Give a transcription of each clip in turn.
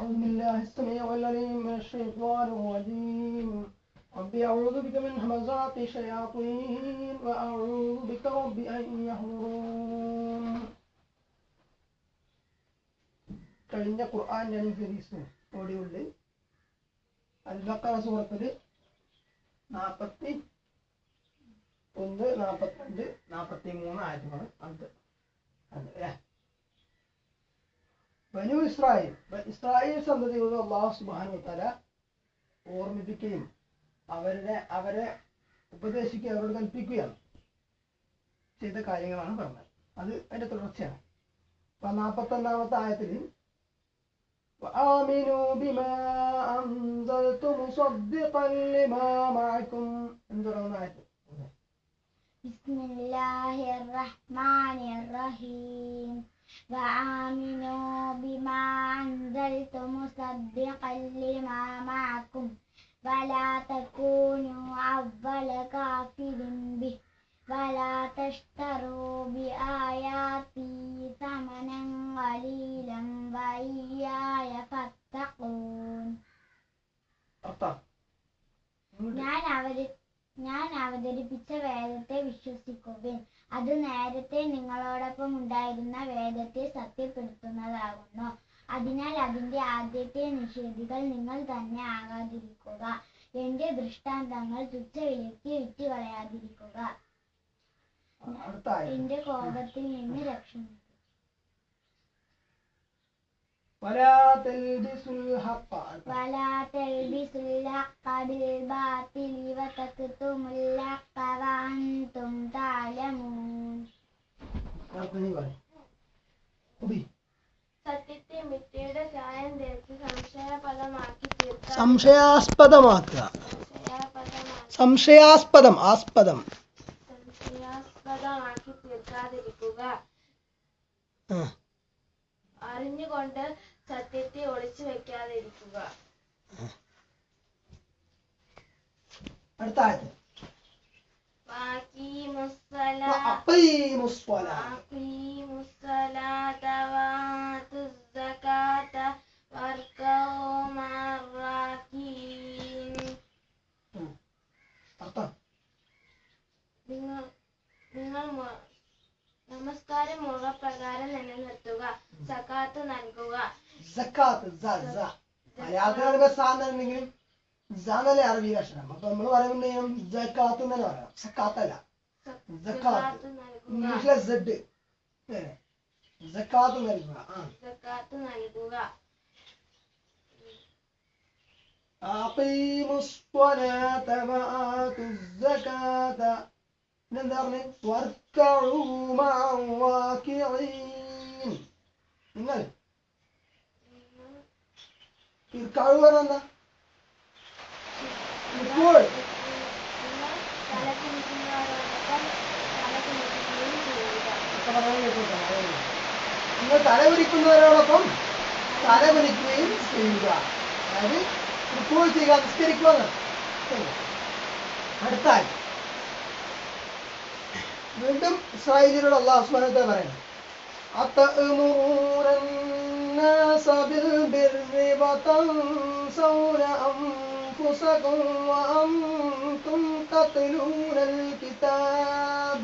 أعوذ بالله السميع العليم من الشيطان الرجيم رب أعوذ بك من همزات الشياطين وأعوذ بك رب أن يحضرون കഴിഞ്ഞ ഖുർആൻ അനുസരിച്ച് ഓടിയുള്ളിൽ അൽബക്കറ സൂറത്തിൽ നാൽപ്പത്തി ഒന്ന് നാൽപ്പത്തിരണ്ട് നാൽപ്പത്തി മൂന്ന് ആയത്തുകൾ അത് അത് അല്ലേ ബനു ഇസ്രായേൽ ബ- ഇസ്രായേൽ സന്തതിയോട് അള്ളാഹു സുബാനു തല ഓർമ്മിപ്പിക്കുകയും അവരുടെ അവരെ ഉപദേശിക്കുകയും അവരോട് കൽപ്പിക്കുകയാണ് ചെയ്ത കാര്യങ്ങളാണ് പറഞ്ഞത് അത് അതിന്റെ തുടർച്ചയാണ് അപ്പൊ നാൽപ്പത്തൊന്നാമത്തെ ആയത്തിൽ وآمنوا بما أنزلت مصدقا لما معكم എന്തുറന്ന ആയത്ത് بسم الله الرحمن الرحيم وآمنوا بما أنزلت مصدقا لما معكم ولا تكونوا أول كافر به ولا تشتروا بآياتي ثمنا قليلا وإياي فاتقون അർത്ഥം ഞാൻ അവര് ഞാൻ അവതരിപ്പിച്ച വേദത്തെ വിശ്വസിക്കുവിൻ. അത് നേരത്തെ നിങ്ങളോടൊപ്പം ഉണ്ടായിരുന്ന വേദത്തെ സത്യപ്പെടുത്തുന്നതാകുന്നു. അതിനാൽ അതിന്റെ ആദ്യത്തെ നിഷേധികൾ നിങ്ങൾ തന്നെ ആകാതിരിക്കുക. എന്റെ ദൃഷ്ടാന്തങ്ങൾ തുച്ഛവിലയ്ക്ക് വിറ്റുകളയാതിരിക്കുക. എന്റെ കോപത്തിൽ നിന്ന് രക്ഷ ولا تلبسوا الحق ولا تلبسوا الحق بالباطل وتكتموا الحق وأنتم تعلمون അടുത്ത നീ പറയും ഉബി സത്യത്തെ മിഥ്യയുടെ ചായം തേച്ച് സംശയപദമാക്കി തീർക്കാൻ സംശയാസ്പദമാക്കുക സംശയപദമാക്കി സംശയാസ്പദം ആസ്പദം സംശയാസ്പദമാക്കി തീർക്കാതിരിക്കുക ആ. അറിഞ്ഞുകൊണ്ട് സത്യത്തെ ഒളിച്ചു വെക്കാതിരിക്കുക. അടുത്ത നിങ്ങൾ നമസ്കാരം മുറപ്രകാരം നിലനിർത്തുക സക്കാത്ത് നൽകുക സക്കാത്ത് സ സ മലയാളത്തിൽ പറയുമ്പോ സാന്നെങ്കിലും സാന്നല്ലേ അറബി അക്ഷരം അപ്പൊ നമ്മൾ പറയുമ്പോൾ ജക്കാത്ത് തന്നെ പറയാം സക്കാത്തല്ല സക്കാത്ത് സക്കാത്ത് നൽകുക ഇംഗ്ലീഷിലെ സെഡ് സക്കാത്ത് നൽകുക ആ സക്കാത്ത് നൽകുക أقيموا الصلاة وآتوا الزكاة പിന്നെന്താ പറഞ്ഞേ? നിങ്ങൾ ഇർക്കഴു പറഞ്ഞ ഇപ്പോൾ നിങ്ങൾ തല കുനിക്കുന്നവരോടൊപ്പം തല കുനിക്കുകയും ചെയ്യുക. അതായത് ഇപ്പോൾ ചെയ്യുക നിസ്കരിക്കുക എന്നാണ്. ശരി. അടുത്ത ആയത്ത്. വീണ്ടും ഇസ്രായേലിനോട് അള്ളാഹു സുബ്ഹാനഹു പറയണം أتأمرون الناس بالبر وتنسون أنفسكم وأنتم تتلون الكتاب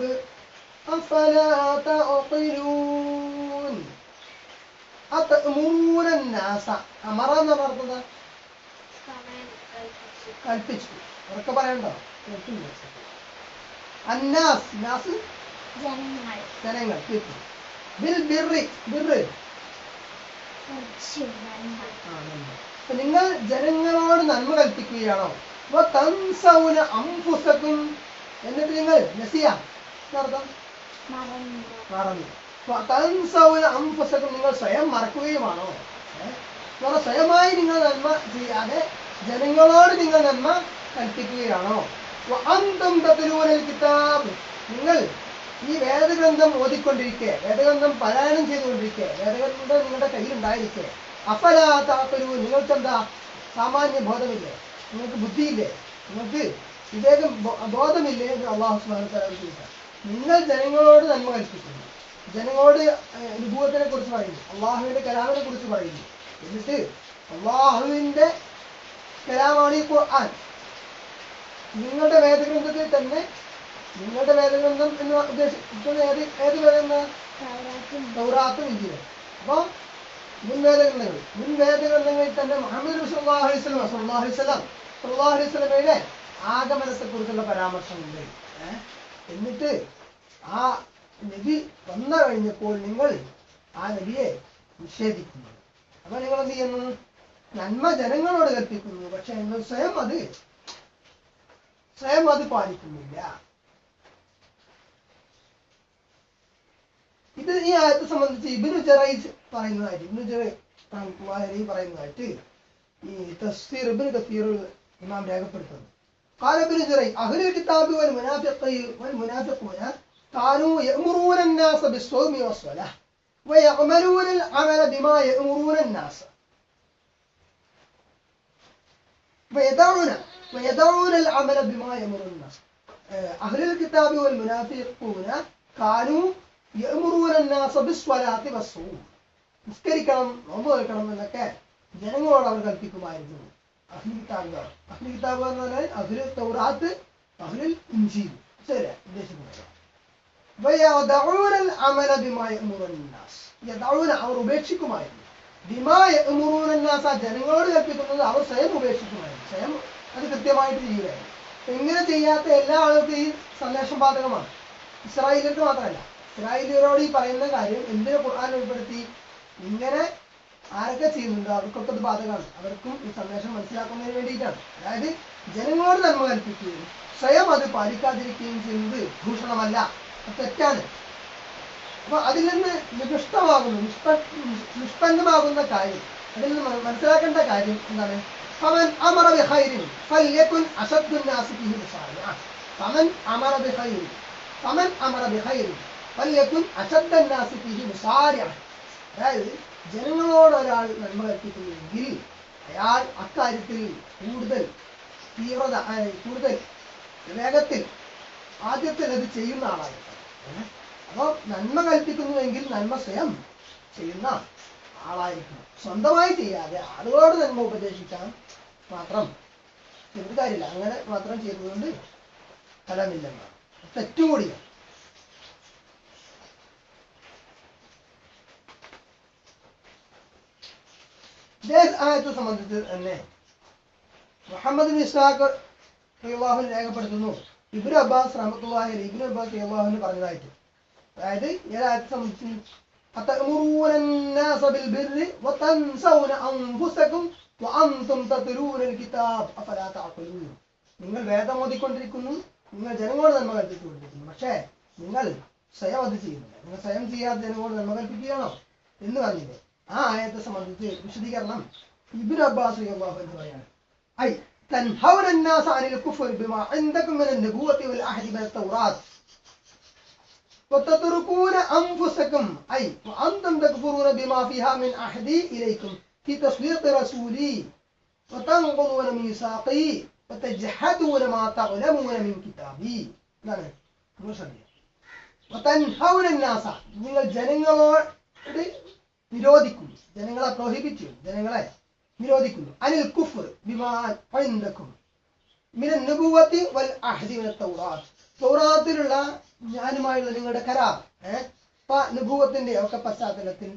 أفلا تعقلون أتأمرون الناس أمر എന്ന് പറഞ്ഞത് സമയം കൽപ്പിച്ചു കൽപ്പിച്ചു ഉറക്കെ പറയണ്ടോ കേട്ടില്ല. അന്നാസ് നാസ് ജനങ്ങൾ. ബിൽ നന്മ ആ, നിങ്ങൾ ജനങ്ങളോട് നന്മ കൽപ്പിക്കുകയാണോ? അംഫുസക്കും എന്നിട്ട് നിങ്ങൾ നസിയ മറന്നു. അംഫുസക്കും നിങ്ങൾ സ്വയം മറക്കുകയുമാണോ? സ്വയമായി നിങ്ങൾ നന്മ ചെയ്യാതെ ജനങ്ങളോട് നിങ്ങൾ നന്മ കൽപ്പിക്കുകയാണോ? നിങ്ങൾ ഈ വേദഗ്രന്ഥം ഓതിക്കൊണ്ടിരിക്കെ വേദഗ്രന്ഥം പാരായണം ചെയ്തുകൊണ്ടിരിക്കെ വേദഗ്രന്ഥം നിങ്ങളുടെ കയ്യിൽ കയ്യിലുണ്ടായിരിക്കെ. അഫലാത്താത്തൊരു നിങ്ങൾക്ക് എന്താ സാമാന്യ ബോധമില്ലേ? നിങ്ങൾക്ക് ബുദ്ധിയില്ലേ? നിങ്ങൾക്ക് വിവേകം ബോധമില്ലേ എന്ന് അള്ളാഹു ചോദിക്കാം നിങ്ങൾ ജനങ്ങളോട് നന്മ കൽപ്പിക്കുന്നു. ജനങ്ങളോട് അനുഭവത്തിനെ കുറിച്ച് പറയുന്നു. അള്ളാഹുവിന്റെ കലാമിനെ കുറിച്ച് പറയുന്നു. എന്നിട്ട് അള്ളാഹുവിന്റെ കലാമാണ് ഈ ഖുർആൻ. നിങ്ങളുടെ വേദഗ്രന്ഥത്തിൽ തന്നെ നിങ്ങളുടെ വേദഗ്രന്ഥം എന്ന് ഉദ്ദേശിക്കുന്നത് ഏത് ഏത് വേദന തൗറാത്തും. തൗറാത്തും ഇഞ്ചിലും അപ്പൊ മുൻ വേദഗ്രന്ഥങ്ങൾ മുൻ വേദഗ്രന്ഥങ്ങളിൽ തന്നെ മുഹമ്മദ് വസല്ലം സല്ലല്ലാഹു അലൈഹി ആഗമനത്തെ കുറിച്ചുള്ള പരാമർശമുണ്ട്. ഉണ്ട് എന്നിട്ട് ആ നബി വന്നു കഴിഞ്ഞപ്പോൾ നിങ്ങൾ ആ നബിയെ നിഷേധിക്കുന്നു. അപ്പൊ നിങ്ങൾ എന്ത് ചെയ്യുന്നു? നന്മ ജനങ്ങളോട് കൽപ്പിക്കുന്നു. പക്ഷെ നിങ്ങൾ സ്വയം അത് സ്വയം അത് പാലിക്കുന്നില്ല ഇത് ഈ ആയത്തെ സംബന്ധിച്ച് ഇബിനു ജറൈസ് പറയുന്നതായിട്ട് ഇബിനു ജറൈ പറയുന്നതായിട്ട് ഈ തഫ്സീർ ഇബ്നു കസീർ ഇമാം രേഖപ്പെടുത്തുന്നു قال ابن جريج أهل الكتاب والمنافقين والمنافقون كانوا يأمرون الناس بالصوم والصلاة ويعملون العمل بما يأمرون الناس ويدعون ويدعون العمل بما يأمرون الناس آه، أهل الكتاب والمنافقون كانوا يأمرون الناس بالصلاة والصوم നിസ്കരിക്കണം നോമ്പ് വെക്കണം എന്നൊക്കെ ജനങ്ങളോട് അവർ കൽപ്പിക്കുമായിരുന്നു അഹ്ലി കിതാബുകാർ അഹ്ലി കിതാബ് എന്ന് പറഞ്ഞാൽ അഹ്ലു തൗറാത്ത് അഹ്ലുൽ ഇഞ്ചീൽ ശരി ഉദ്ദേശിക്കുന്നത് ويدعون العمل بما يأمرون الناس يدعون അവർ ഉപേക്ഷിക്കുമായിരുന്നു ദിമാറുന്നാസ ജനങ്ങളോട് കൽപ്പിക്കുന്നത് അവർ സ്വയം ഉപേക്ഷിക്കുമായിരുന്നു സ്വയം അത് കൃത്യമായിട്ട് ചെയ്യുകയായിരുന്നു എങ്ങനെ ചെയ്യാത്ത എല്ലാ ആളുകൾക്കും ഈ സന്ദേശം ബാധകമാണ്. ഇസ്രായേലിയർക്ക് മാത്രമല്ല ഇസ്രായേലിയരോട് ഈ പറയുന്ന കാര്യം എന്തിനെ ഖുർആൻ ഉൾപ്പെടുത്തി? ഇങ്ങനെ ആരൊക്കെ ചെയ്യുന്നുണ്ടോ? അവർക്കൊക്കെ അത് ബാധകമാണ്. അവർക്കും ഈ സന്ദേശം മനസ്സിലാക്കുന്നതിന് വേണ്ടിയിട്ടാണ്. അതായത് ജനങ്ങളോട് നന്മ കൽപ്പിക്കുകയും സ്വയം അത് പാലിക്കാതിരിക്കുകയും ചെയ്യുന്നത് ഭൂഷണമല്ല അത് തെറ്റാണ്. അപ്പൊ അതിൽ നിന്ന് നികൃഷ്ടമാകുന്നു നിഷ്പന്നമാകുന്ന കാര്യം അതിൽ നിന്ന് മനസ്സിലാക്കേണ്ട കാര്യം എന്താണ്? അവൻ അമറ ബിഹൈരിൻ ഫല്യക്കുൻ അശദ്ദുൻ നാസി ഫീഹി തമൻ ഫമൻ അമറ ബിഹൈരിൻ ഫമൻ അമറ ഫല്യക്കുൻ ഫല്യകുൻ അശദ്ദൻ നാസി മുസാരിഅ അതായത് ജനങ്ങളോട് ഒരാൾ നന്മ കൽപ്പിക്കുന്നുവെങ്കിൽ അയാൾ അക്കാര്യത്തിൽ കൂടുതൽ തീവ്രത കൂടുതൽ വേഗത്തിൽ ആദ്യത്തിൽ അത് ചെയ്യുന്ന ആളായിരിക്കും ഏ? അപ്പൊ നന്മ കൽപ്പിക്കുന്നുവെങ്കിൽ നന്മ സ്വയം ചെയ്യുന്ന ആളായിരിക്കണം. സ്വന്തമായി ചെയ്യാതെ ആളുകളോട് നന്മ ഉപദേശിക്കാൻ മാത്രം ചെയ്തിട്ട് കാര്യമില്ല. അങ്ങനെ മാത്രം ചെയ്തുകൊണ്ട് ഫലമില്ലെന്നാണ് തെറ്റും കൂടിയാണ്. ഇതേ ആയത്തെ സംബന്ധിച്ച് തന്നെ മുഹമ്മദ് ഇസ്ലാഖ് റഹ്ലാഹു രേഖപ്പെടുത്തുന്നു. ഇബ്രു അബ്ബാസ് റഹമത്തുള്ളാഹി ഇബ്രു അബ്ബാസ് റളിയല്ലാഹു പറഞ്ഞതായിട്ട്. അതായത് ഈ ആയത്തെ സംബന്ധിച്ച് أتأمرون الناس بالبر وتنسون أنفسكم وأنتم تتلون الكتاب أفلا تعقلون നിങ്ങൾ വേദം ഓതിക്കൊണ്ടിരിക്കുന്നു നിങ്ങൾ ജനങ്ങളോട് നന്മ കൽപ്പിച്ചുകൊണ്ടിരിക്കുന്നു പക്ഷേ നിങ്ങൾ സ്വയം അത് ചെയ്യുന്നില്ല നിങ്ങൾ സ്വയം ചെയ്യാതെ ജനങ്ങളോട് നന്മ കൽപ്പിക്കുകയാണോ എന്ന് പറഞ്ഞില്ലേ ആ ആയത്തെ സംബന്ധിച്ച് വിശദീകരണം ഇബ്നു അബ്ബാസ് റളിയല്ലാഹു അൻഹു പറയാണ് ഐ تنهون الناس عن الكفر بما وتتركون أنفسكم أي وأنتم تكفرون بما فيها من عهدي إليكم في تصديق رسولي وتنقضون ميثاقي وتجحدون ما تعلمون من كتابي نعم وتنهون الناس നിങ്ങൾ ജനങ്ങളോട് നിരോധിക്കുന്നു ജനങ്ങളെ പ്രോഹിബിറ്റ് ജനങ്ങളെ നിരോധിക്കുന്നു അനിൽ കുഫർ ബിമാൻ പൈന്തക്കും മിന നബുവത്തി വൽ അഹ്ദി മിന തൗറാത്ത് തൗറാത്തിലുള്ള ഞാനുമായുള്ള നിങ്ങളുടെ കരാർ ഏഹ് അനുഭവത്തിന്റെ ഒക്കെ പശ്ചാത്തലത്തിൽ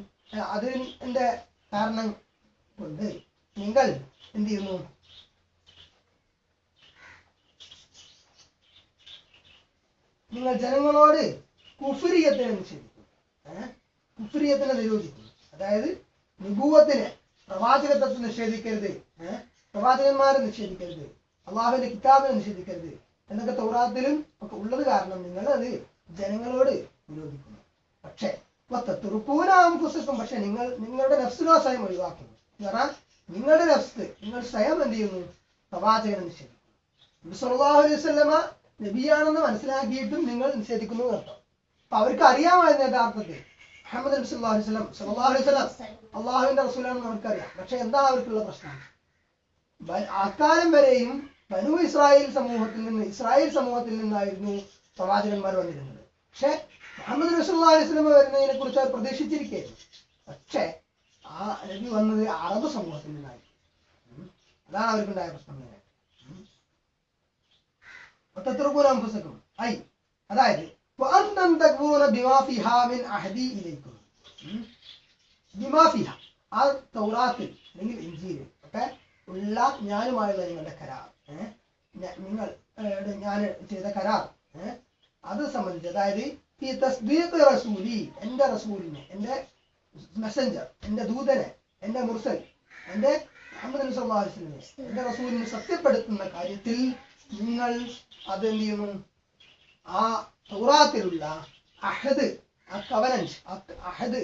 അതിന്റെ കാരണം കൊണ്ട് നിങ്ങൾ എന്ത് ചെയ്യുന്നു? നിങ്ങൾ ജനങ്ങളോട് കുഫിരിയത്തിനെ നിഷേധിക്കും കുഫിരിയത്തിനെ നിരോധിക്കുന്നു. അതായത് നിഭൂവത്തിന് പ്രവാചകത്വത്തെ നിഷേധിക്കരുത് പ്രവാചകന്മാരെ നിഷേധിക്കരുത് അള്ളാഹുവിന്റെ കിതാബിനെ നിഷേധിക്കരുത് എന്നൊക്കെ തൗറാത്തിലും ഒക്കെ ഉള്ളത് കാരണം നിങ്ങൾ അത് ജനങ്ങളോട് വിരോധിക്കുന്നു. പക്ഷേ തുറക്കൂനാകും പക്ഷെ നിങ്ങൾ നിങ്ങളുടെ നഫ്സിനോ സ്വയം ഒഴിവാക്കുന്നു. കാരണം നിങ്ങളുടെ നഫ്സ് നിങ്ങൾ സ്വയം എന്ത് ചെയ്യുന്നു? പ്രവാചകനെ നിഷേധിക്കുന്നു. സുല്ലാഹു അലൈഹി വസല്ലമ നബിയാണെന്ന് മനസ്സിലാക്കിയിട്ടും നിങ്ങൾ നിഷേധിക്കുന്നു എന്നർത്ഥം അപ്പൊ അവർക്ക് അറിയാമായിരുന്നു യഥാർത്ഥത്തിൽ. അഹമ്മദ് നബി സല്ലല്ലാഹു അലൈഹി സ്വലം സല്ലല്ലാഹു അലൈഹി സ്വലം അള്ളാഹുവിന്റെ റസൂലാണെന്ന് അവർക്കറിയാം. പക്ഷെ എന്താ അവർക്കുള്ള പ്രശ്നം? അക്കാലം വരെയും ബനു ഇസ്രായേൽ സമൂഹത്തിൽ നിന്ന് ഇസ്രായേൽ സമൂഹത്തിൽ നിന്നായിരുന്നു പ്രവാചകന്മാർ വന്നിരുന്നത്. പക്ഷെ മുഹമ്മദ് റസൂള്ളി വസ്ലമ വരുന്നതിനെ കുറിച്ച് അവർ പ്രതീക്ഷിച്ചിരിക്കുകയായിരുന്നു. പക്ഷേ ആ അരബി വന്നത് അറബ് സമൂഹത്തിൽ നിന്നായിരുന്നു. അതാണ് അവർക്കുണ്ടായ പ്രശ്നം അതായത് ആ അല്ലെങ്കിൽ ഉള്ള ഞാനുമായുള്ള നിങ്ങളുടെ കരാർ. നിങ്ങൾ ഞാൻ ചെയ്ത കരാർ അത് സംബന്ധിച്ച് അതായത് ഈ തസ്ദീഖ് റസൂലി എന്റെ റസൂലിനെ എന്റെ മെസ്സഞ്ചർ എന്റെ ദൂതനെ എന്റെ മുർസൽ അലൈഹി വസല്ലമയെ എന്റെ റസൂലിനെ സത്യപ്പെടുത്തുന്ന കാര്യത്തിൽ നിങ്ങൾ അത് എന്ത് ചെയ്യുന്നു ആ തൗറാത്തിലുള്ള അഹദ് ആ കവനൻസ് അഹദ്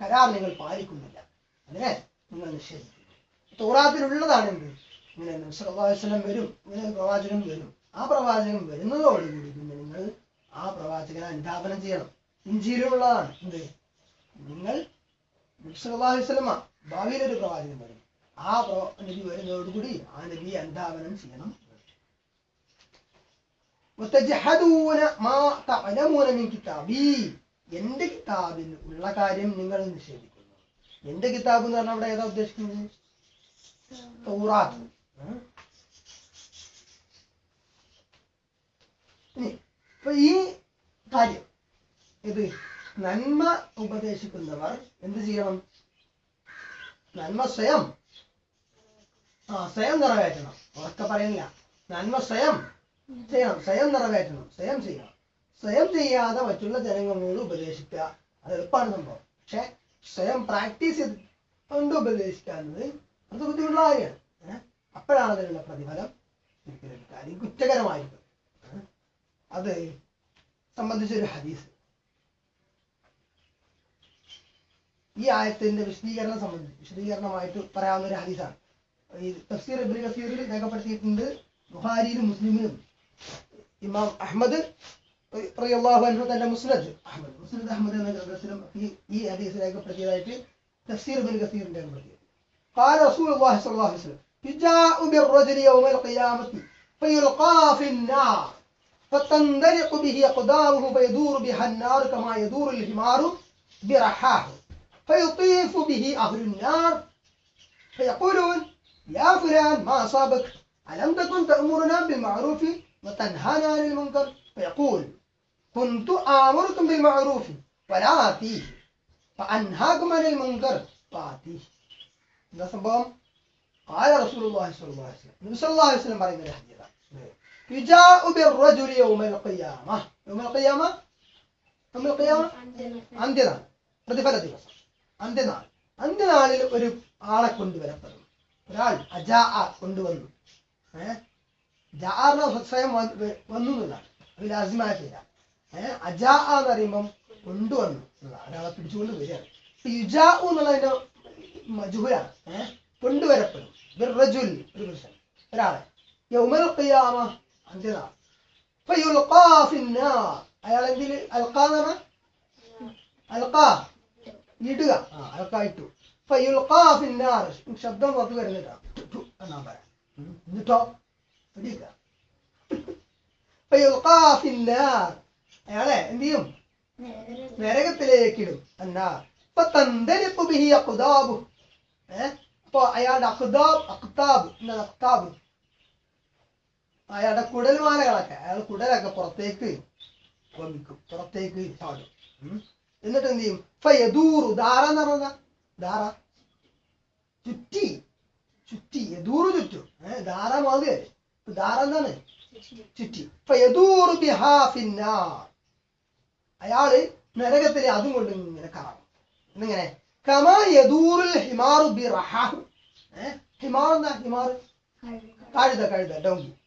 കരാർ നിങ്ങൾ പാലിക്കുന്നില്ല. അല്ലേ? നിങ്ങൾ നിഷേധിക്കുന്നു. തൗറാത്തിലുള്ളതാണ് എന്ത് ഇങ്ങനെ നബ്സല്ലാസ്ലം വരും ഇങ്ങനെ പ്രവാചകൻ വരും. ആ പ്രവാചകൻ വരുന്നതോടുകൂടി പിന്നെ നിങ്ങൾ ആ പ്രവാചകനെ അനുധാപനം ചെയ്യണം. ഇഞ്ചിയിലുള്ളതാണ്. എന്ത്? നിങ്ങൾ നബ്സല്ലാസ്ലമ ഭാവിയിലൊരു പ്രവാചകൻ വരും. ആ നബി വരുന്നതോടുകൂടി ആ നബിയെ അനുധാപനം ചെയ്യണം. എന്റെ കിതാബിൽ ഉള്ള കാര്യം നിങ്ങൾ നിഷേധിക്കുന്നു. എന്റെ കിതാബ് എന്ന് പറഞ്ഞാൽ അവിടെ ഏതാ ഉദ്ദേശിക്കുന്നത്? ഇപ്പൊ ഈ കാര്യം. ഇത് നന്മ ഉപദേശിക്കുന്നവർ എന്ത് ചെയ്യണം? നന്മ സ്വയം. ആ സ്വയം നിറവേറ്റണം. ഉറക്കെ പറയുന്നില്ല. നന്മ സ്വയം ചെയ്യണം. സ്വയം നിറവേറ്റണം. സ്വയം ചെയ്യണം. സ്വയം ചെയ്യാതെ മറ്റുള്ള ജനങ്ങളോട് ഉപദേശിക്കുക. അത് എളുപ്പമാണ് സംഭവം. പക്ഷെ സ്വയം പ്രാക്ടീസ് ചെയ്ത് കൊണ്ട് ഉപദേശിക്കുക എന്നത് അത് ബുദ്ധിമുട്ടുള്ള കാര്യമാണ്. അപ്പോഴാണ് അതിനുള്ള പ്രതിഫലം. നമുക്ക് ലഭിക്കുക കുറ്റകരമായിരിക്കും? അത് സംബന്ധിച്ചൊരു ഹദീസ് ഈ ആയത്തിന്റെ വിശദീകരണം സംബന്ധിച്ച് വിശദീകരണമായിട്ട് പറയാവുന്ന ഒരു ഹദീസാണ് ഈ തഫ്സീർ ഇബ്നു കസീറിൽ രേഖപ്പെടുത്തിയിട്ടുണ്ട് ബുഹാരിയിലും മുസ്ലിമിലും ഇമാം അഹ്മദ് റളിയല്ലാഹു അൻഹു തന്റെ മുസ്നദ് അഹ്മദ് മുസ്നദ് അഹ്മദ് എന്ന ഗ്രന്ഥത്തിലും ഈ ഈ ഹദീസ് രേഖപ്പെടുത്തിയതായിട്ട് തഫ്സീർ ഇബ്നു കസീർ രേഖപ്പെടുത്തി قال رسول الله صلى الله عليه وسلم يجاء بالرجل يوم القيامة فيلقى في النار فتندلق به أقداره فيدور بها النار كما يدور الحمار برحاه. فيطيف به أهل النار. فيقولون يا فلان ما أصابك؟ ألم تكن تأمرنا بالمعروف وتنهانا عن المنكر? فيقول كنت آمركم بالمعروف ولا فيه فأنهاكم عن المنكر فأتيه. قال رسول الله صلى الله عليه وسلم. النبي صلى الله عليه وسلم عليه الحديث يجاء بالرجل يوم القيامة يوم القيامة يوم القيامة അന്ത്യനാൾ പ്രതിഫല ദിവസം അന്ത്യനാൾ അന്ത്യനാളിൽ ഒരു ആളെ കൊണ്ടുവരപ്പെടും ഒരാൾ അജാ കൊണ്ടുവന്നു ഏഹ് ജാറിന സ്വയം വന്ന് വ- വന്നു എന്നുള്ളതാണ് അത് ലാസിമായ പേര ഏഹ് അജാ എന്ന് പറയുമ്പം കൊണ്ടുവന്നു എന്നുള്ളതാണ് ഒരാളെ പിടിച്ചുകൊണ്ട് വരികയാണ് ഇപ്പൊ യുജാ എന്നുള്ളതിന്റെ മജുഹുലാണ് ഏഹ് കൊണ്ടുവരപ്പെടും ബിർറജുൽ ഒരു പുരുഷൻ ഒരാളെ യൗമൽ ഖിയാമ ഫിന്നാർ അയാൾ എന്തിൽ അൽഖാ എന്ന് പറഞ്ഞാൽ അൽഖാ. ഇടുക. ആ അൽഖാ ഇട്ടു. ഫയുൽഖാ ഫിന്നാർ ശബ്ദം പുറത്ത് വരുന്നില്ല. എന്നാ പറയാം. എന്നിട്ടോ? പിടിക്കുക ഫയുൽഖാ ഫിന്നാർ അയാളെ എന്ത് ചെയ്യും? നരകത്തിലേക്കിടും. എന്നാ ഇപ്പൊ തന്തലിപ്പ് ബിഹി അഖ്താബു. ഏഹ് അപ്പൊ അയാളുടെ അഖ്താബ് അഖ്താബ്. എന്താണ് അഖ്താബ്? അയാളുടെ കുടൽമാലകളൊക്കെ അയാൾ കുടലൊക്കെ പുറത്തേക്ക് വമിക്കും പുറത്തേക്ക് ചാടും. എന്നിട്ട് എന്ത് ചെയ്യും? ഫയദൂറു ധാര എന്ന് പറഞ്ഞ ധാര ചുറ്റി. ചുറ്റി. യദൂറു ചുറ്റും. ദാറ മാതിരി ധാര എന്താണ്? ചുറ്റി. ഫയദൂറു അയാൾ നരകത്തിലെ അതും കൊണ്ട് ഇങ്ങനെ കറങ്ങും. എന്നിങ്ങനെ കമാ യദൂറുൽ ഹിമാറു ബി റഹാഹു ഹിമാർ എന്താ? ഹിമാർ? കഴുത. കഴുത ഡോങ്കി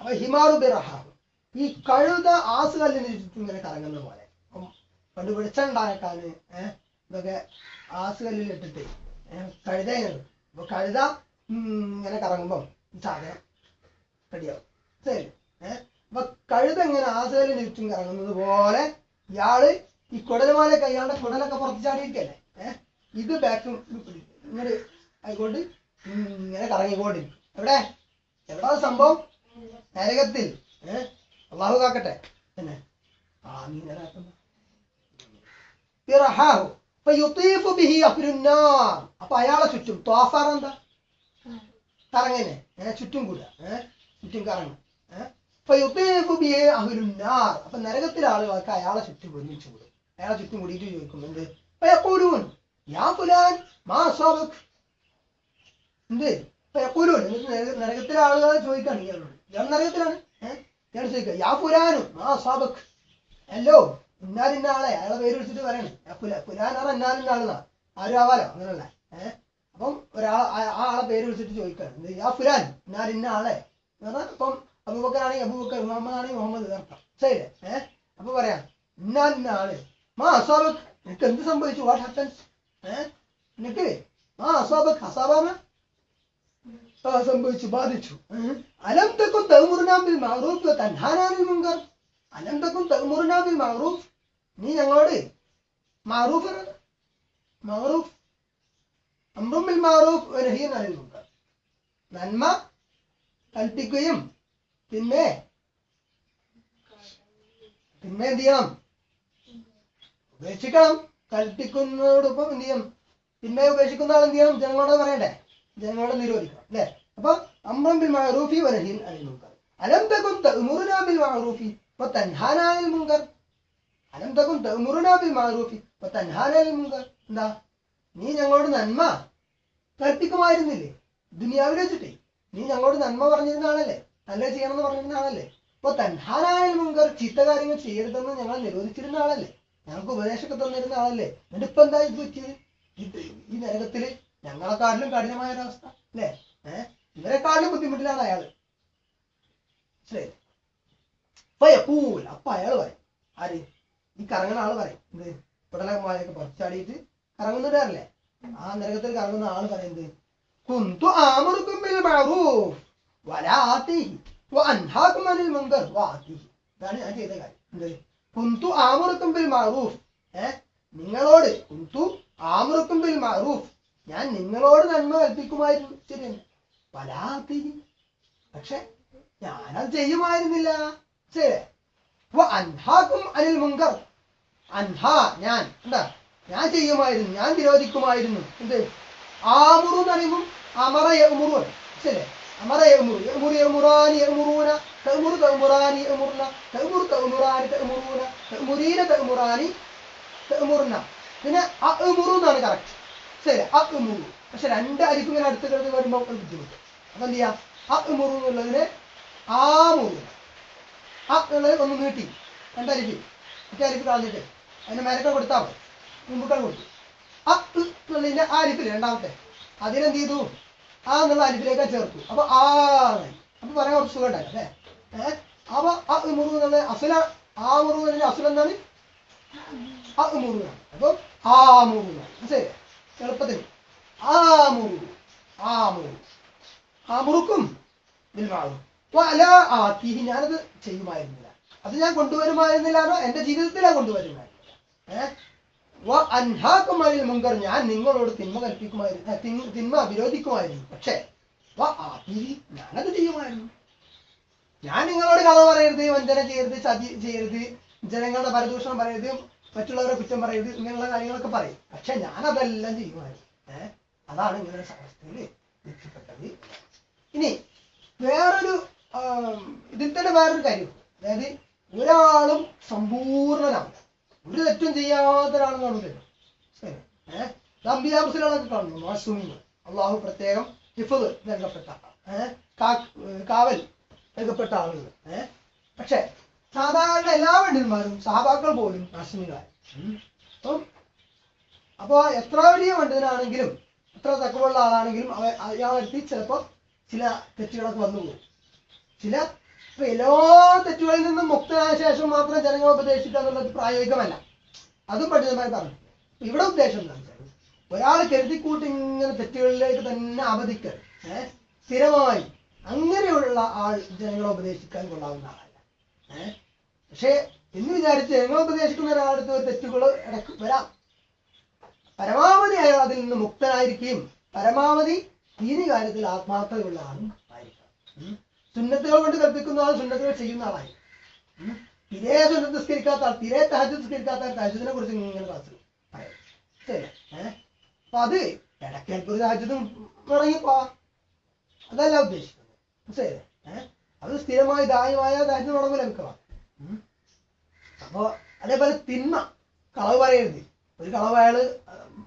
അപ്പൊ ഹിമാറു ബി റഹാഹു ഈ കഴുത ആസുകല്ലിന് ചുറ്റും ഇങ്ങനെ കറങ്ങുന്ന പോലെ. പണ്ട് വെളിച്ചുണ്ടാക്കാന് ഏഹ് ഇതൊക്കെ ആസുകല്ലിൽ ഇട്ടിട്ട് ഏഹ് കഴുത ഇങ്ങനെ ഇടും. അപ്പൊ കഴുത ഇങ്ങനെ കറങ്ങുമ്പം സാധനം റെഡിയാവും. ശരി ഏഹ് അപ്പൊ കഴുത ഇങ്ങനെ ആസുകല്ലിന് ചുറ്റും കറങ്ങുന്നത് പോലെ ഇയാൾ ഈ കുടലുമാല ഇയാളുടെ കുടലൊക്കെ പുറത്ത് ചാടിയിരിക്കല്ലേ ഇത് ബാക്കും ഇങ്ങനെ ആയിക്കൊണ്ട് ഇങ്ങനെ കറങ്ങിക്കൊണ്ടിരിക്കും. എവിടെ? എവിടെ സംഭവം? നരകത്തിൽ. ഏഹ് അള്ളാഹു കാക്കട്ടെ. അപ്പൊ അയാളെ ചുറ്റും ത്വാഫാർ എന്താ? കറങ്ങനെ ഏഹ് ചുറ്റും കൂടുക ഏഹ് ചുറ്റും കറങ്ങും. അപ്പൊ നരകത്തിലെ ആളുകൾക്ക് അയാളെ ചുറ്റും ഒരുമിച്ച് കൂടും. അയാളെ ചുറ്റും കൂടിയിട്ട് ചോദിക്കും എന്ത്? നരക- നരകത്തിലെ ആളുകൾ ചോദിക്കാണ് ഇയാളോട് ഇയാൾ നരകത്തിലാണ്. ഞാൻ ഇയാൾ ചോദിക്കുക യാ ഫുലാനു ആ സാബക്. അല്ലോ ഇന്നാലിന്ന ആളെ. അയാളെ പേര് വിളിച്ചിട്ട് പറയണം. ഫുലാ ഫുലാനാണ് ഇന്നാലിന്ന ആളെന്നാ? ആരും ആവാലോ? അങ്ങനല്ല ഏഹ് അപ്പം ഒരാൾ ആ ആളെ പേര് വിളിച്ചിട്ട് ചോദിക്കാണ്. യാ ഫുലാൻ ഇന്നാലിന്ന ആളെ? എന്ന് പറഞ്ഞാൽ ഇപ്പം അബൂബക്കറാണെങ്കിൽ അബൂബക്കർ മുഹമ്മദ് ആണെങ്കിൽ മുഹമ്മദ് അർത്ഥം. ശരി ഏഹ് അപ്പൊ പറയാം ഇന്നാലിന്ന ആൾ. മാ അസാബക്. നിനക്ക് എന്ത് സംഭവിച്ചു? വാട്ട് ഹാപ്പൻസ് ഏഹ് നിനക്ക് മാ അസാബക് അസാബാണ് സംഭവിച്ചു ബാധിച്ചു. അനന്തക്കും അലം തക്കും തന്നാനാണ് മുങ്കർ അനന്തക്കും വ തൻഹാനാ അനിൽ അലം തക്കും തഅ്മുറുനാ ബിൽ നീ ഞങ്ങളോട് മാറൂഫ് മാറൂഫ് അമ്രുമിൽ മാറൂഫ് നഹിയനായി മുൻകർ നന്മ കൽപ്പിക്കുകയും പിന്നെ പിന്നെ എന്ത് ചെയ്യണം? ഉപേക്ഷിക്കണം. കൽപ്പിക്കുന്നതോടൊപ്പം എന്ത് ചെയ്യണം പിന്നെ ഉപേക്ഷിക്കുന്ന ആൾ എന്ത് ചെയ്യണം? ജനങ്ങളോട് പറയണ്ടേ? ജനങ്ങളോട് നിരോധിക്കണം അല്ലേ? അപ്പൊ അമ്രം ബിൽ മഅറൂഫി വനഹിൻ അനിൽ മുൻകർ. അലം തകും തഅ്മുറുനാ ബിൽ മഅറൂഫി വതൻഹാനാ അനിൽ മുൻകർ. അലം തകും തഅ്മുറുനാ ബിൽ മഅറൂഫി വതൻഹാനാ അനിൽ മുൻകർ. എന്താ? നീ ഞങ്ങളോട് നന്മ കൽപ്പിക്കുമായിരുന്നില്ലേ? ദുനിയാവിൽ വെച്ചിട്ടേ. നീ ഞങ്ങളോട് നന്മ പറഞ്ഞിരുന്നാണല്ലേ ചെയ്യണം ചെയ്യണമെന്ന് പറഞ്ഞിരുന്നാണല്ലേ അപ്പൊ തൻഹാനായ മുൻകർ ചീത്ത കാര്യങ്ങൾ ചെയ്യരുതെന്ന് ഞങ്ങൾ നിരോധിച്ചിരുന്ന ആളല്ലേ? ഞങ്ങൾക്ക് ഉപദേശമൊക്കെ തന്നിരുന്ന ആളല്ലേ? എന്നിട്ട് ഇപ്പൊ എന്താ ഇത് പറ്റിയത്? ഈ നരകത്തിൽ ഞങ്ങളെക്കാട്ടിലും കഠിനമായ ഒരവസ്ഥ അല്ലേ? ഏഹ് ഇവരെക്കാട്ടിലും ബുദ്ധിമുട്ടിലാണ് അയാൾ. ശരി അപ്പൊ അയാൾ പറയും ആര്? ഈ കറങ്ങുന്ന ആൾ പറയും. എന്ത്? പിടലമായൊക്കെ പറിച്ചാടിയിട്ട് കറങ്ങുന്നവരല്ലേ ആ നരകത്തിൽ കറങ്ങുന്ന ആൾ പറയുന്നത് കുന്തു ആമറുക്കും ബിൽ മഅറൂഫ് മുൻകർ. വആതീഹി ഇതാണ് ഞാൻ ചെയ്ത കാര്യം. എന്ത്? കുന്തു ആമറുക്കും ബിൽ മഅറൂഫ്. ഏ? നിങ്ങളോട് കുന്തു ആമറുക്കും ബിൽ മഅറൂഫ്. ഞാൻ നിങ്ങളോട് നന്മ കൽപ്പിക്കുമായിരുന്നു ശരിയല്ല വലാ ആതീഹി പക്ഷെ ഞാനത് ചെയ്യുമായിരുന്നില്ല. അൻഹാക്കും അനിൽ മുങ്കർ. അൻഹ ഞാൻ. എന്താ? ഞാൻ ചെയ്യുമായിരുന്നു. ഞാൻ വിരോധിക്കുമായിരുന്നു. എന്ത്? ആമുറു എന്ന് പറയുമ്പോൾ അമറ യമുറു ശരി അമറ യമുറു യമുറു യമുറാനി യമുറൂന തഅമുറു തഅമുറാനി യമുറുന തഅമുറു തഅമുറാനി തഅമുറൂന. തഅമുരീന തഅമുറാനി തഅമുറുന പിന്നെ അഅമുറു എന്നാണ് കറക്റ്റ് ശരി അഅമുറു. പക്ഷെ രണ്ട് അരിക്കും ഇങ്ങനെ അടുത്ത് കിടന്ന് വരുമ്പോൾ ബുദ്ധിമുട്ട്. അപ്പൊ എന്ത് ചെയ്യാം? അഅമുറു എന്നുള്ളതിന് മുറു. ആ എന്നുള്ളത് ഒന്ന് നീട്ടി. രണ്ടരിപ്പ് മറ്റേ അരിക്ക് കളഞ്ഞിട്ട് അതിന് മേലൊക്കെ കൊടുത്താൽ മതി. മുമ്പിട്ടാണ് കൊടുത്തു. ആ ആ അരിപ്പിൽ രണ്ടാമത്തെ. അതിനെന്ത് ചെയ്തു? ആ എന്നുള്ള അരിപ്പിലേക്ക് ചേർത്തു. അപ്പൊ ആ. അപ്പൊ പറയാൻ കുറച്ച് സുഖം ഉണ്ടായി അല്ലേ? അപ്പൊ ആ മുറു എന്നുള്ള അസുല ആ മുറു എന്നുള്ള അസുല എന്താണ്? ആ മുറിവാണ് അപ്പൊ ആ മുറിവാണ് ശരി എളുപ്പത്തിൽ. ആ മുറിവ് ആമുറുക്കും നിൽവാളും അല ആത്തിഹി ഞാനത് ചെയ്യുമായിരുന്നില്ല. അത് ഞാൻ കൊണ്ടുവരുമായിരുന്നില്ലാന്നോ? എന്റെ ഞാൻ കൊണ്ടുവരുമായിരുന്നില്ല. ഏഹ് അൻഹാക്കും അനിൽ മുങ്കർ ഞാൻ നിങ്ങളോട് തിന്മ കൽപ്പിക്കുമായിരുന്നു തിന്മ- വിരോധിക്കുമായിരുന്നു. പക്ഷേ ഞാനത് ചെയ്യുമായിരുന്നു. ഞാൻ നിങ്ങളോട് കഥ പറയരുത് വഞ്ചന ചെയ്യരുത് ചതി ചെയ്യരുത് ജനങ്ങളുടെ പരദൂഷണം പറയരുത് മറ്റുള്ളവരെ കുറ്റം പറയരുത് ഇങ്ങനെയുള്ള കാര്യങ്ങളൊക്കെ പറയും. പക്ഷെ ഞാൻ അതെല്ലാം ചെയ്യുമായിരുന്നു. ഏഹ് അതാണ് ഇങ്ങനെ ഒരു രക്ഷപ്പെട്ടത് ഇനി വേറൊരു ഇതിൽ തന്നെ വേറൊരു കാര്യം. അതായത് ഒരാളും സമ്പൂർണനാണ് ഒരു തെറ്റും ചെയ്യാത്ത ഒരാളും കാണില്ലല്ലോ ശരി ഏഹ് അമ്പിയാബുസിലൊക്കെ കാണുന്നു മാസൂമിങ്ങൾ അള്ളാഹു പ്രത്യേകം ഹിഫത് നൽകപ്പെട്ട കാവൽ നൽകപ്പെട്ട ആളുകൾ ഏഹ് പക്ഷെ സാധാരണ എല്ലാ വണ്ടിന്മാരും സഹാബാക്കൾ പോലും മാസൂമികളായി. അപ്പം അപ്പൊ എത്ര വലിയ പണ്ഡിതനാണെങ്കിലും എത്ര തക്കമുള്ള ആളാണെങ്കിലും അവ അയാളെത്തി ചിലപ്പോൾ ചില തെറ്റുകളൊക്കെ വന്നു പോകും ചില എല്ലാ തെറ്റുകളിൽ നിന്നും മുക്തനായ ശേഷം മാത്രം ജനങ്ങളെ ഉപദേശിക്കുക എന്നുള്ളത് പ്രായോഗികമല്ല. അതും പണ്ഡിതമായി പറഞ്ഞു. ഇവിടെ ഉദ്ദേശം എന്താ? വെച്ചാൽ ഒരാൾ കരുതിക്കൂട്ടി ഇങ്ങനെ തെറ്റുകളിലേക്ക് തന്നെ അവധിക്കൽ ഏഹ് സ്ഥിരമായി അങ്ങനെയുള്ള ആൾ ജനങ്ങളെ ഉപദേശിക്കാൻ കൊള്ളാവുന്ന ആളല്ല. ഏഹ് പക്ഷേ എന്ന് വിചാരിച്ച് ജനങ്ങളെ ഉപദേശിക്കുന്ന ഒരാളുടെ ഒരു തെറ്റുകൾ ഇടയ്ക്ക് വരാം. പരമാവധി അയാൾ അതിൽ നിന്ന് മുക്തനായിരിക്കുകയും പരമാവധി ദീനി കാര്യത്തിൽ ആത്മാർത്ഥതയുള്ള ആളും ആയിരിക്കണം സുന്നത്തുകൾ കൊണ്ട് കൽപ്പിക്കുന്ന ആൾ സുന്നത്തുകൾ ചെയ്യുന്ന ആളായി. തിരേ സുന്നസ്കരിക്കാത്ത ആൾ തിരേ തഹജ് നിസ്കരിക്കാത്ത ആൾ തഹജത്തിനെ കുറിച്ച് ഇങ്ങനെ ക്ലാസ് പറയാം. ശരി. അപ്പൊ അത് ഇടയ്ക്കൽപ്പൊരു ഒരു രാജ്യത്തും ഇറങ്ങിപ്പോ. അതല്ല ഉദ്ദേശിക്കുന്നത്. ഏഹ് അത് സ്ഥിരമായി ദായമായ രാജ്യം തുടങ്ങും ലഭിക്കണം അപ്പോ അതേപോലെ തിന്മ കളവ് പറയരുത്. ഒരു കളവ് അയാൾ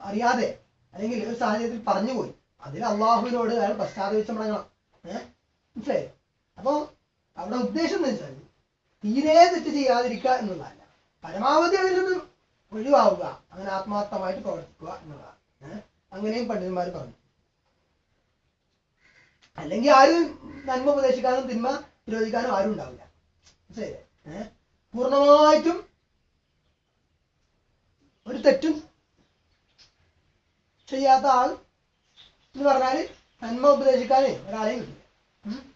അറിയാതെ അല്ലെങ്കിൽ ഒരു സാഹചര്യത്തിൽ പറഞ്ഞുപോയി. അതിൽ അള്ളാഹുവിനോട് അയാൾ പശ്ചാത്തപിച്ച് മടങ്ങണം. ഏഹ് മനസ്സിലായി? അപ്പൊ അവിടെ ഉദ്ദേശം എന്ന് വെച്ചാൽ തീരെ തെറ്റ് ചെയ്യാതിരിക്കുക എന്നുള്ളതല്ല. പരമാവധി അതിൽ നിന്ന് ഒഴിവാവുക. അങ്ങനെ ആത്മാർത്ഥമായിട്ട് പ്രവർത്തിക്കുക എന്നുള്ളതാണ്. ഏഹ് അങ്ങനെയും പണ്ഡിതന്മാർ പറഞ്ഞു. അല്ലെങ്കിൽ ആരും നന്മ ഉപദേശിക്കാനും തിന്മ വിരോധിക്കാനും ആരും ഉണ്ടാവില്ല. മനസ്സിലായില്ലേ? ഏഹ് പൂർണമായിട്ടും ഒരു തെറ്റും ചെയ്യാത്ത ആൾ എന്ന് പറഞ്ഞാൽ നന്മ ഉപദേശിക്കാനേ ഒരാളെ കിട്ടില്ല?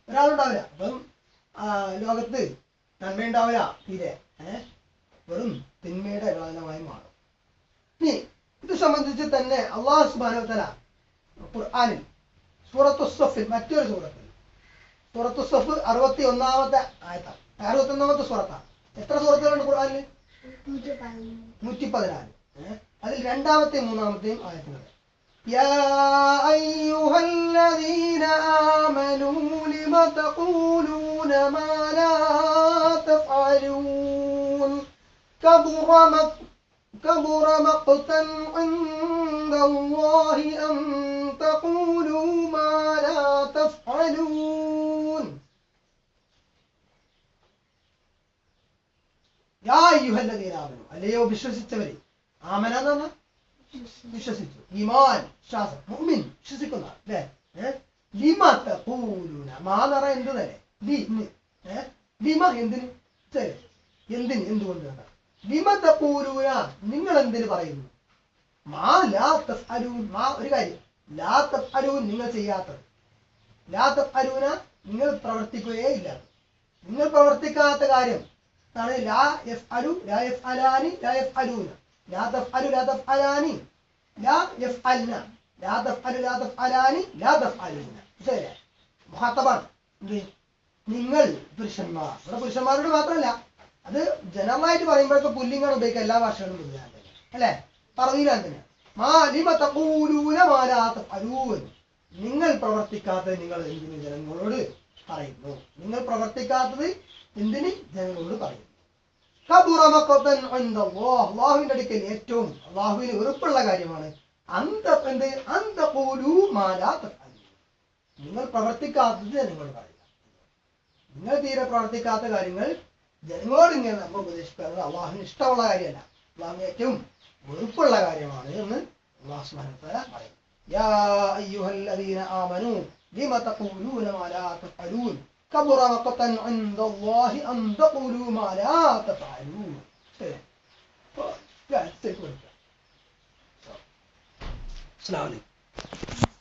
ഒരാളുണ്ടാവില്ല. അപ്പം ആ, ലോകത്ത് നന്മയുണ്ടാവില്ല തീരെ. വെറും തിന്മയുടെ കാലമായി മാറും. ഇനി ഇത് സംബന്ധിച്ച് തന്നെ അള്ളാഹു സുബാനുത്തല ഖുർആാനിൽ സൂറത്തു സഫിൽ മറ്റൊരു സൂറത്തിൽ സൂറത്തു സഫ് അറുപത്തി ഒന്നാമത്തെ ആയത്താണ്. അറുപത്തി ഒന്നാമത്തെ സൂറത്താണ്. എത്ര സൂറത്തുകളുണ്ട് ഖുർആാനിൽ നൂറ്റി പതിനാല് അതിൽ രണ്ടാമത്തെയും മൂന്നാമത്തെയും ആയത്തുകൾ يا أيها الذين آمنوا لم تقولون ما لا تفعلون؟ كبر كبر مقتا عند الله أن تقولوا ما لا تفعلون. يا أيها الذين آمنوا اللي هو بالشمس التمرين آمنا വിശ്വസിച്ചു. ഈമാൻ വിശ്വാസം മുഅ്മിൻ വിശ്വസിക്കുന്ന. അല്ലേ? ലിമ തഖൂലൂന മാ എന്ന് പറഞ്ഞാൽ എന്ത് തന്നെ ലി ലിമ എന്തിന്? എന്തിന് എന്തുകൊണ്ട് ലിമ തഖൂലൂന നിങ്ങൾ എന്തിന് പറയുന്നു? മാ ലാ ഒരു കാര്യം. ലാ നിങ്ങൾ ചെയ്യാത്തത്. ലാ നിങ്ങൾ പ്രവർത്തിക്കുകയേ ഇല്ല നിങ്ങൾ പ്രവർത്തിക്കാത്ത കാര്യം. അതാണ് ലാ യഫ്അലു ലാ യഫ്അലാനി ലാ യഫ്അലൂന. ലാ തഫ്അലു ലാ തഫ്അലാനി. ലാ യഫ്അൽന. ലാ തഫ്അലു ലാ തഫ്അലാനി ലാ തഫ്അലൂന ശരി മുഹാത്തബാണ് എന്ത്? നിങ്ങൾ പുരുഷന്മാർ. ഇവിടെ പുരുഷന്മാരോട് മാത്രമല്ല അത് ജനറലായിട്ട് പറയുമ്പോഴൊക്കെ പുല്ലിങ്ങാണ് ഉപയോഗിക്കുക എല്ലാ ഭാഷകളും പുല്ലിങ്ങാൻ തന്നെ അല്ലേ പറവിയിലാണ് തന്നെ നിങ്ങൾ പ്രവർത്തിക്കാത്തത് നിങ്ങൾ എന്തിന് ജനങ്ങളോട് പറയുന്നു? നിങ്ങൾ പ്രവർത്തിക്കാത്തത് എന്തിന് ജനങ്ങളോട് പറയുന്നു. അള്ളാഹുവിന്റെ അടുക്കൽ ഏറ്റവും അള്ളാഹുവിന് വെറുപ്പുള്ള കാര്യമാണ്. അന്ത എന്ത്? അന്ത പോലൂ മാലാ തഫ്അലൂൻ. നിങ്ങൾ പ്രവർത്തിക്കാത്തത് ജനങ്ങളോട് പറയുക. നിങ്ങൾ തീരെ പ്രവർത്തിക്കാത്ത കാര്യങ്ങൾ ജനങ്ങളോട് ഇങ്ങനെ നമ്മൾ ഉപദേശിക്കുന്നത് അള്ളാഹുവിന് ഇഷ്ടമുള്ള കാര്യമല്ല. അള്ളാഹുവിന് ഏറ്റവും വെറുപ്പുള്ള കാര്യമാണ് എന്ന് അള്ളാഹു തആല പറയും യാ അയ്യുഹല്ലദീന ആമനൂ ലിമ തഖൂലൂന മാ ലാ كبر مقتا عند الله أن تقولوا ما لا تفعلون. ف- لا تقول. السلام عليكم.